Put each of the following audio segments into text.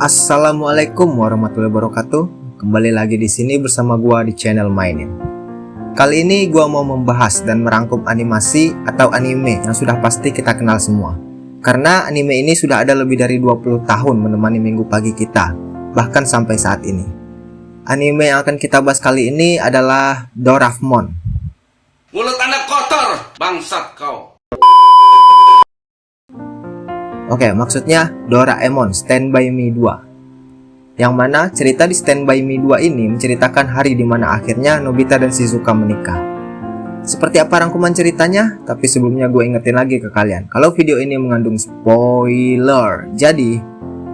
Assalamualaikum warahmatullahi wabarakatuh. Kembali lagi di sini bersama gua di channel Mainin. Kali ini gua mau membahas dan merangkum animasi atau anime yang sudah pasti kita kenal semua. Karena anime ini sudah ada lebih dari 20 tahun menemani minggu pagi kita, bahkan sampai saat ini. Anime yang akan kita bahas kali ini adalah Doraemon. Mulut anda kotor, bangsat kau. Oke, maksudnya Doraemon Stand By Me 2. Yang mana cerita di Stand By Me 2 ini menceritakan hari di mana akhirnya Nobita dan Shizuka menikah. Seperti apa rangkuman ceritanya? Tapi sebelumnya gue ingetin lagi ke kalian, kalau video ini mengandung spoiler. Jadi,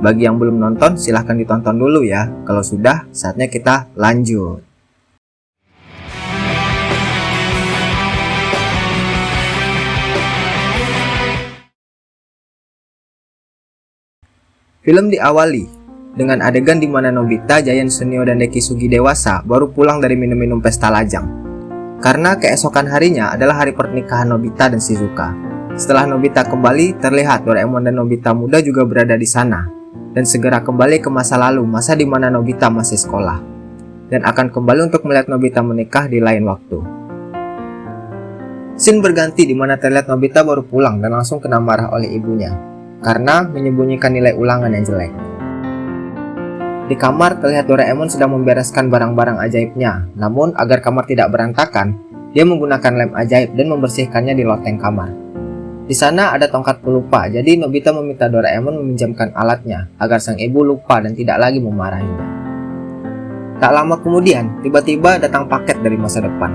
bagi yang belum nonton silahkan ditonton dulu ya. Kalau sudah, saatnya kita lanjut. Film diawali dengan adegan di mana Nobita, Giant Sunio, dan Deki Sugi dewasa baru pulang dari minum-minum pesta lajang. Karena keesokan harinya adalah hari pernikahan Nobita dan Shizuka. Setelah Nobita kembali, terlihat Doraemon dan Nobita muda juga berada di sana. Dan segera kembali ke masa lalu, masa di mana Nobita masih sekolah. Dan akan kembali untuk melihat Nobita menikah di lain waktu. Scene berganti di mana terlihat Nobita baru pulang dan langsung kena marah oleh ibunya karena menyembunyikan nilai ulangan yang jelek. Di kamar terlihat Doraemon sedang membereskan barang-barang ajaibnya, namun agar kamar tidak berantakan, dia menggunakan lem ajaib dan membersihkannya di loteng kamar. Di sana ada tongkat pelupa, jadi Nobita meminta Doraemon meminjamkan alatnya agar sang ibu lupa dan tidak lagi memarahinya. Tak lama kemudian, tiba-tiba datang paket dari masa depan.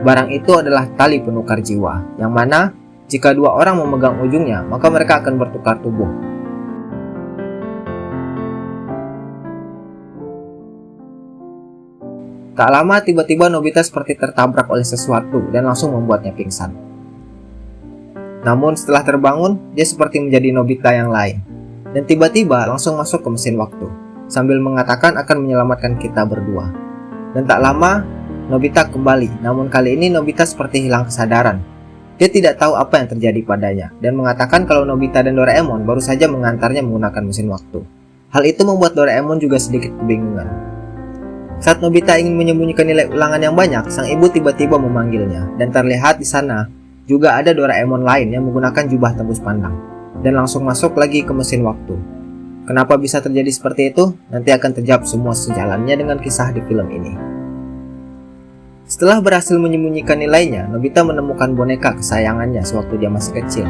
Barang itu adalah tali penukar jiwa, yang mana jika dua orang memegang ujungnya, maka mereka akan bertukar tubuh. Tak lama tiba-tiba Nobita seperti tertabrak oleh sesuatu dan langsung membuatnya pingsan. Namun setelah terbangun, dia seperti menjadi Nobita yang lain. Dan tiba-tiba langsung masuk ke mesin waktu, sambil mengatakan akan menyelamatkan kita berdua. Dan tak lama, Nobita kembali, namun kali ini Nobita seperti hilang kesadaran dia tidak tahu apa yang terjadi padanya dan mengatakan kalau Nobita dan Doraemon baru saja mengantarnya menggunakan mesin waktu. Hal itu membuat Doraemon juga sedikit kebingungan. Saat Nobita ingin menyembunyikan nilai ulangan yang banyak, sang ibu tiba-tiba memanggilnya dan terlihat di sana juga ada Doraemon lain yang menggunakan jubah tembus pandang dan langsung masuk lagi ke mesin waktu. Kenapa bisa terjadi seperti itu? Nanti akan terjawab semua sejalannya dengan kisah di film ini. Setelah berhasil menyembunyikan nilainya, Nobita menemukan boneka kesayangannya sewaktu dia masih kecil.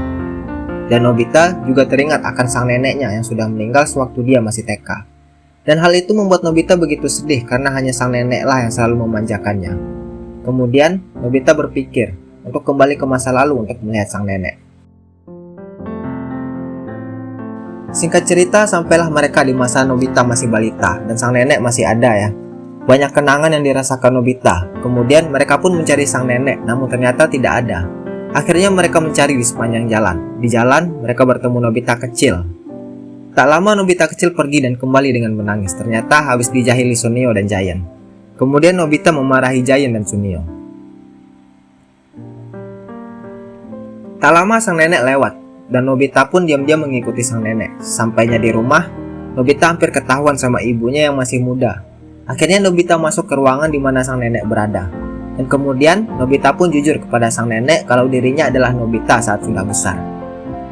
Dan Nobita juga teringat akan sang neneknya yang sudah meninggal sewaktu dia masih TK. Dan hal itu membuat Nobita begitu sedih karena hanya sang neneklah yang selalu memanjakannya. Kemudian, Nobita berpikir untuk kembali ke masa lalu untuk melihat sang nenek. Singkat cerita, sampailah mereka di masa Nobita masih balita dan sang nenek masih ada ya. Banyak kenangan yang dirasakan Nobita. Kemudian mereka pun mencari sang nenek, namun ternyata tidak ada. Akhirnya mereka mencari di sepanjang jalan. Di jalan, mereka bertemu Nobita kecil. Tak lama Nobita kecil pergi dan kembali dengan menangis. Ternyata habis dijahili Sunio dan Giant. Kemudian Nobita memarahi Giant dan Sunio. Tak lama sang nenek lewat, dan Nobita pun diam-diam mengikuti sang nenek. Sampainya di rumah, Nobita hampir ketahuan sama ibunya yang masih muda. Akhirnya Nobita masuk ke ruangan di mana sang nenek berada. Dan kemudian Nobita pun jujur kepada sang nenek kalau dirinya adalah Nobita saat sudah besar.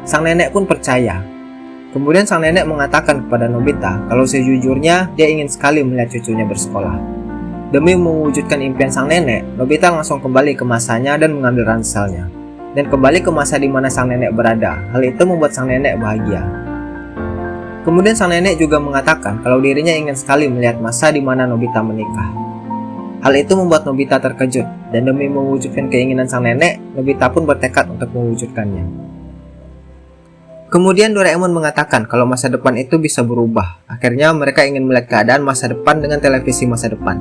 Sang nenek pun percaya. Kemudian sang nenek mengatakan kepada Nobita kalau sejujurnya dia ingin sekali melihat cucunya bersekolah. Demi mewujudkan impian sang nenek, Nobita langsung kembali ke masanya dan mengambil ranselnya. Dan kembali ke masa di mana sang nenek berada. Hal itu membuat sang nenek bahagia. Kemudian sang nenek juga mengatakan kalau dirinya ingin sekali melihat masa di mana Nobita menikah. Hal itu membuat Nobita terkejut, dan demi mewujudkan keinginan sang nenek, Nobita pun bertekad untuk mewujudkannya. Kemudian Doraemon mengatakan kalau masa depan itu bisa berubah. Akhirnya mereka ingin melihat keadaan masa depan dengan televisi masa depan.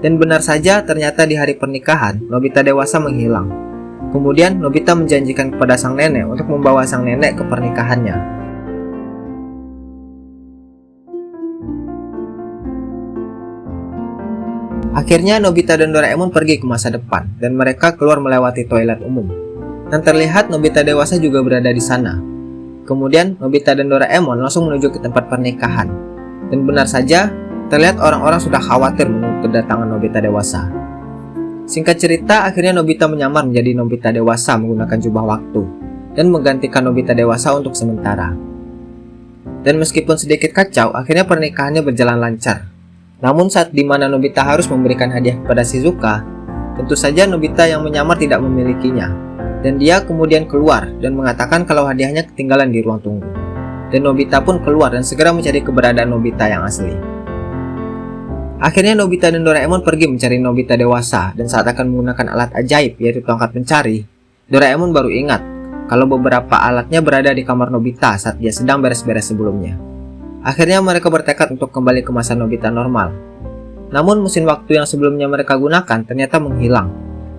Dan benar saja ternyata di hari pernikahan, Nobita dewasa menghilang. Kemudian Nobita menjanjikan kepada sang nenek untuk membawa sang nenek ke pernikahannya. Akhirnya Nobita dan Doraemon pergi ke masa depan dan mereka keluar melewati toilet umum. Dan terlihat Nobita dewasa juga berada di sana. Kemudian Nobita dan Doraemon langsung menuju ke tempat pernikahan. Dan benar saja, terlihat orang-orang sudah khawatir menunggu kedatangan Nobita dewasa. Singkat cerita, akhirnya Nobita menyamar menjadi Nobita dewasa menggunakan jubah waktu dan menggantikan Nobita dewasa untuk sementara. Dan meskipun sedikit kacau, akhirnya pernikahannya berjalan lancar. Namun saat di mana Nobita harus memberikan hadiah kepada Shizuka, tentu saja Nobita yang menyamar tidak memilikinya. Dan dia kemudian keluar dan mengatakan kalau hadiahnya ketinggalan di ruang tunggu. Dan Nobita pun keluar dan segera mencari keberadaan Nobita yang asli. Akhirnya Nobita dan Doraemon pergi mencari Nobita dewasa dan saat akan menggunakan alat ajaib yaitu tongkat pencari, Doraemon baru ingat kalau beberapa alatnya berada di kamar Nobita saat dia sedang beres-beres sebelumnya. Akhirnya mereka bertekad untuk kembali ke masa Nobita normal. Namun mesin waktu yang sebelumnya mereka gunakan ternyata menghilang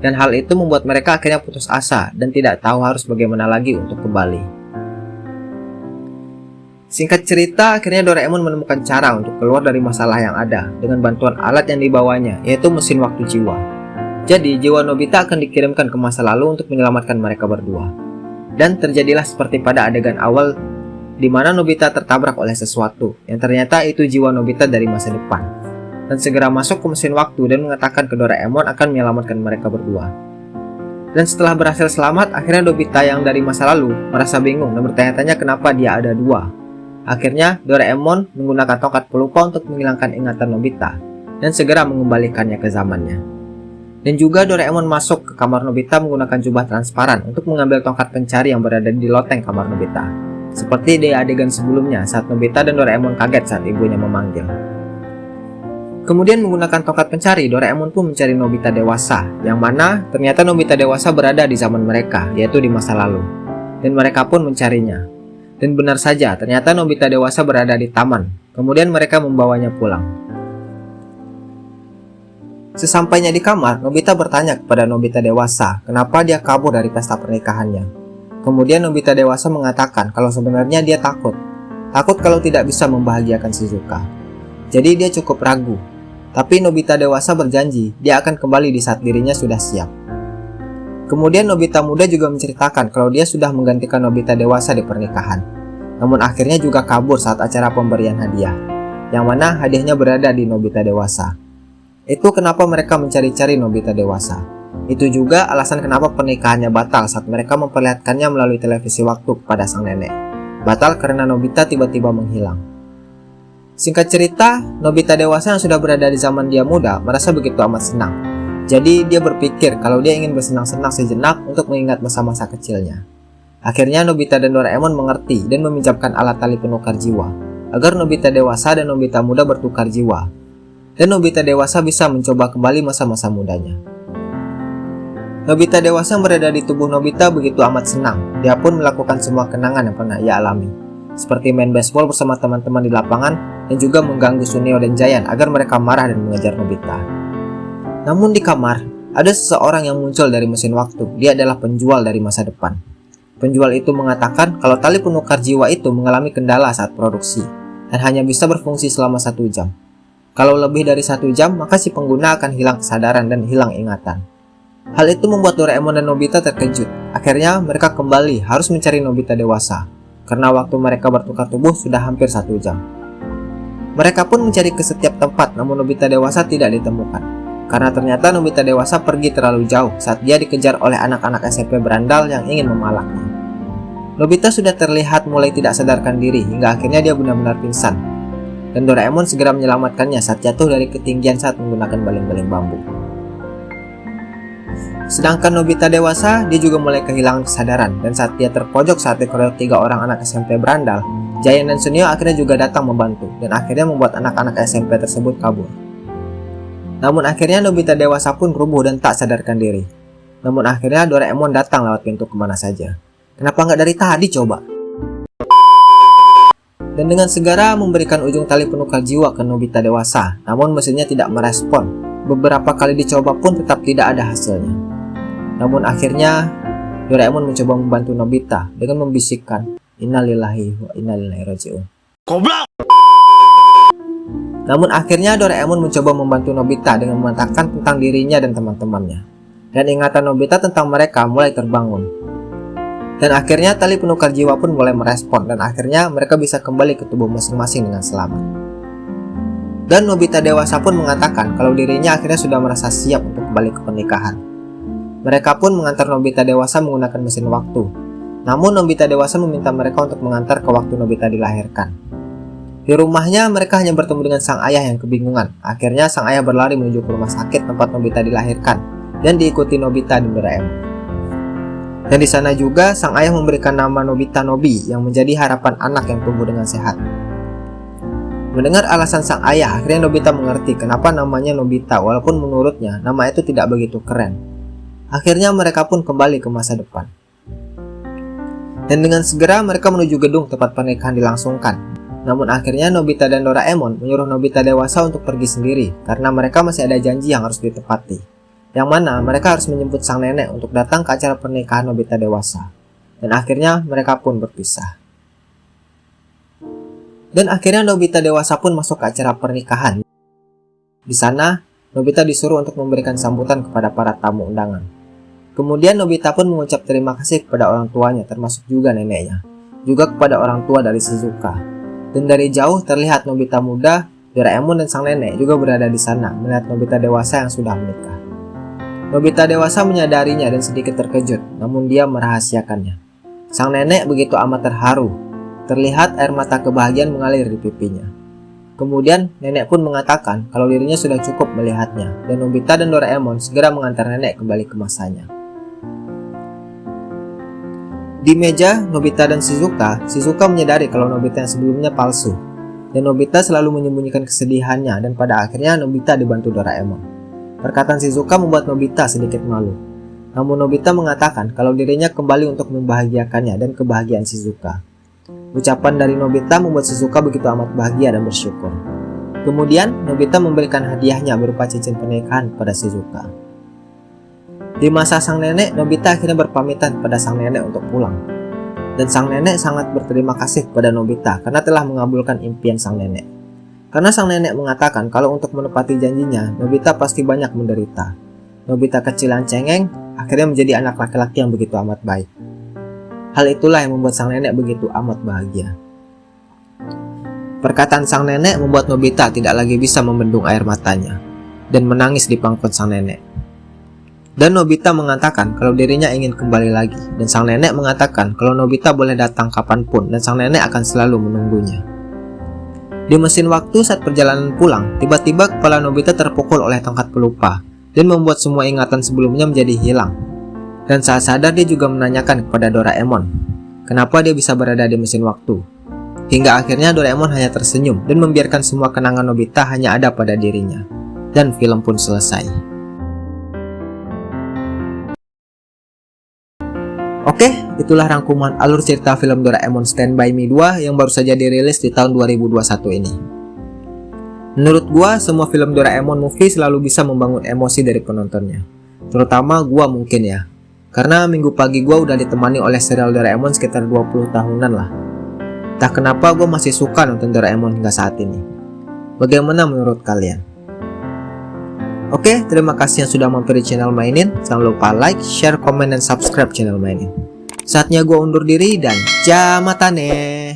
dan hal itu membuat mereka akhirnya putus asa dan tidak tahu harus bagaimana lagi untuk kembali. Singkat cerita, akhirnya Doraemon menemukan cara untuk keluar dari masalah yang ada dengan bantuan alat yang dibawanya, yaitu mesin waktu jiwa. Jadi, jiwa Nobita akan dikirimkan ke masa lalu untuk menyelamatkan mereka berdua. Dan terjadilah seperti pada adegan awal di mana Nobita tertabrak oleh sesuatu, yang ternyata itu jiwa Nobita dari masa depan dan segera masuk ke mesin waktu dan mengatakan ke Doraemon akan menyelamatkan mereka berdua. Dan setelah berhasil selamat, akhirnya Nobita yang dari masa lalu merasa bingung dan bertanya-tanya kenapa dia ada dua. Akhirnya, Doraemon menggunakan tongkat pelupa untuk menghilangkan ingatan Nobita dan segera mengembalikannya ke zamannya. Dan juga Doraemon masuk ke kamar Nobita menggunakan jubah transparan untuk mengambil tongkat pencari yang berada di loteng kamar Nobita. Seperti di adegan sebelumnya saat Nobita dan Doraemon kaget saat ibunya memanggil. Kemudian menggunakan tongkat pencari, Doraemon pun mencari Nobita dewasa, yang mana ternyata Nobita dewasa berada di zaman mereka, yaitu di masa lalu. Dan mereka pun mencarinya. Dan benar saja, ternyata Nobita dewasa berada di taman. Kemudian mereka membawanya pulang. Sesampainya di kamar, Nobita bertanya kepada Nobita dewasa, kenapa dia kabur dari pesta pernikahannya. Kemudian Nobita dewasa mengatakan kalau sebenarnya dia takut. Takut kalau tidak bisa membahagiakan Shizuka. Jadi dia cukup ragu tapi Nobita dewasa berjanji dia akan kembali di saat dirinya sudah siap. Kemudian Nobita muda juga menceritakan kalau dia sudah menggantikan Nobita dewasa di pernikahan. Namun akhirnya juga kabur saat acara pemberian hadiah, yang mana hadiahnya berada di Nobita dewasa. Itu kenapa mereka mencari-cari Nobita dewasa. Itu juga alasan kenapa pernikahannya batal saat mereka memperlihatkannya melalui televisi waktu kepada sang nenek. Batal karena Nobita tiba-tiba menghilang. Singkat cerita, Nobita dewasa yang sudah berada di zaman dia muda merasa begitu amat senang. Jadi dia berpikir kalau dia ingin bersenang-senang sejenak untuk mengingat masa-masa kecilnya. Akhirnya Nobita dan Doraemon mengerti dan meminjamkan alat tali penukar jiwa agar Nobita dewasa dan Nobita muda bertukar jiwa. Dan Nobita dewasa bisa mencoba kembali masa-masa mudanya. Nobita dewasa berada di tubuh Nobita begitu amat senang. Dia pun melakukan semua kenangan yang pernah ia alami. Seperti main baseball bersama teman-teman di lapangan dan juga mengganggu Suneo dan Jayan agar mereka marah dan mengejar Nobita. Namun di kamar, ada seseorang yang muncul dari mesin waktu. Dia adalah penjual dari masa depan. Penjual itu mengatakan kalau tali penukar jiwa itu mengalami kendala saat produksi dan hanya bisa berfungsi selama satu jam. Kalau lebih dari satu jam, maka si pengguna akan hilang kesadaran dan hilang ingatan. Hal itu membuat Doraemon dan Nobita terkejut. Akhirnya mereka kembali harus mencari Nobita dewasa, karena waktu mereka bertukar tubuh sudah hampir satu jam. Mereka pun mencari ke setiap tempat namun Nobita dewasa tidak ditemukan. Karena ternyata Nobita dewasa pergi terlalu jauh saat dia dikejar oleh anak-anak SMP berandal yang ingin memalaknya. Nobita sudah terlihat mulai tidak sadarkan diri hingga akhirnya dia benar-benar pingsan. Dan Doraemon segera menyelamatkannya saat jatuh dari ketinggian saat menggunakan baling-baling bambu. Sedangkan Nobita dewasa, dia juga mulai kehilangan kesadaran dan saat dia terpojok saat dikeroyok tiga orang anak SMP berandal, Jayan dan Sunio akhirnya juga datang membantu dan akhirnya membuat anak-anak SMP tersebut kabur. Namun akhirnya Nobita dewasa pun rubuh dan tak sadarkan diri. Namun akhirnya Doraemon datang lewat pintu ke mana saja. Kenapa nggak dari tadi coba? Dan dengan segera memberikan ujung tali penukar jiwa ke Nobita dewasa, namun mesinnya tidak merespon. Beberapa kali dicoba pun tetap tidak ada hasilnya. Namun akhirnya Doraemon mencoba membantu Nobita dengan membisikkan Innalillahi wa innalillahi raji'un. Goblok! Namun akhirnya Doraemon mencoba membantu Nobita dengan mengatakan tentang dirinya dan teman-temannya. Dan ingatan Nobita tentang mereka mulai terbangun. Dan akhirnya tali penukar jiwa pun mulai merespon dan akhirnya mereka bisa kembali ke tubuh masing-masing dengan selamat. Dan Nobita dewasa pun mengatakan kalau dirinya akhirnya sudah merasa siap untuk kembali ke pernikahan. Mereka pun mengantar Nobita dewasa menggunakan mesin waktu. Namun Nobita dewasa meminta mereka untuk mengantar ke waktu Nobita dilahirkan. Di rumahnya mereka hanya bertemu dengan sang ayah yang kebingungan. Akhirnya sang ayah berlari menuju ke rumah sakit tempat Nobita dilahirkan dan diikuti Nobita dan Doraemon. Dan di sana juga sang ayah memberikan nama Nobita Nobi yang menjadi harapan anak yang tumbuh dengan sehat. Mendengar alasan sang ayah, akhirnya Nobita mengerti kenapa namanya Nobita walaupun menurutnya nama itu tidak begitu keren. Akhirnya mereka pun kembali ke masa depan. Dan dengan segera mereka menuju gedung tempat pernikahan dilangsungkan namun akhirnya Nobita dan Doraemon menyuruh Nobita dewasa untuk pergi sendiri karena mereka masih ada janji yang harus ditepati. Yang mana mereka harus menjemput sang nenek untuk datang ke acara pernikahan Nobita dewasa. Dan akhirnya mereka pun berpisah. Dan akhirnya Nobita dewasa pun masuk ke acara pernikahan. Di sana, Nobita disuruh untuk memberikan sambutan kepada para tamu undangan. Kemudian Nobita pun mengucap terima kasih kepada orang tuanya termasuk juga neneknya. Juga kepada orang tua dari Shizuka dan dari jauh terlihat Nobita muda, Doraemon dan sang nenek juga berada di sana melihat Nobita dewasa yang sudah menikah. Nobita dewasa menyadarinya dan sedikit terkejut, namun dia merahasiakannya. Sang nenek begitu amat terharu. Terlihat air mata kebahagiaan mengalir di pipinya. Kemudian nenek pun mengatakan kalau dirinya sudah cukup melihatnya dan Nobita dan Doraemon segera mengantar nenek kembali ke masanya. Di meja Nobita dan Shizuka, Shizuka menyadari kalau Nobita yang sebelumnya palsu. Dan Nobita selalu menyembunyikan kesedihannya dan pada akhirnya Nobita dibantu Doraemon. Perkataan Shizuka membuat Nobita sedikit malu. Namun Nobita mengatakan kalau dirinya kembali untuk membahagiakannya dan kebahagiaan Shizuka. Ucapan dari Nobita membuat Shizuka begitu amat bahagia dan bersyukur. Kemudian Nobita memberikan hadiahnya berupa cincin pernikahan pada Shizuka. Di masa sang nenek, Nobita akhirnya berpamitan pada sang nenek untuk pulang. Dan sang nenek sangat berterima kasih kepada Nobita karena telah mengabulkan impian sang nenek. Karena sang nenek mengatakan kalau untuk menepati janjinya, Nobita pasti banyak menderita. Nobita kecil yang cengeng, akhirnya menjadi anak laki-laki yang begitu amat baik. Hal itulah yang membuat sang nenek begitu amat bahagia. Perkataan sang nenek membuat Nobita tidak lagi bisa membendung air matanya dan menangis di pangkuan sang nenek. Dan Nobita mengatakan kalau dirinya ingin kembali lagi dan sang nenek mengatakan kalau Nobita boleh datang kapan pun dan sang nenek akan selalu menunggunya. Di mesin waktu saat perjalanan pulang, tiba-tiba kepala Nobita terpukul oleh tongkat pelupa dan membuat semua ingatan sebelumnya menjadi hilang. Dan saat sadar dia juga menanyakan kepada Doraemon, kenapa dia bisa berada di mesin waktu. Hingga akhirnya Doraemon hanya tersenyum dan membiarkan semua kenangan Nobita hanya ada pada dirinya. Dan film pun selesai. Oke, itulah rangkuman alur cerita film Doraemon Stand By Me 2 yang baru saja dirilis di tahun 2021 ini. Menurut gua, semua film Doraemon movie selalu bisa membangun emosi dari penontonnya. Terutama gua mungkin ya. Karena minggu pagi gua udah ditemani oleh serial Doraemon sekitar 20 tahunan lah. Tak kenapa gua masih suka nonton Doraemon hingga saat ini. Bagaimana menurut kalian? Oke, terima kasih yang sudah mampir di channel Mainin. Jangan lupa like, share, komen, dan subscribe channel Mainin. Saatnya gue undur diri dan jamatane.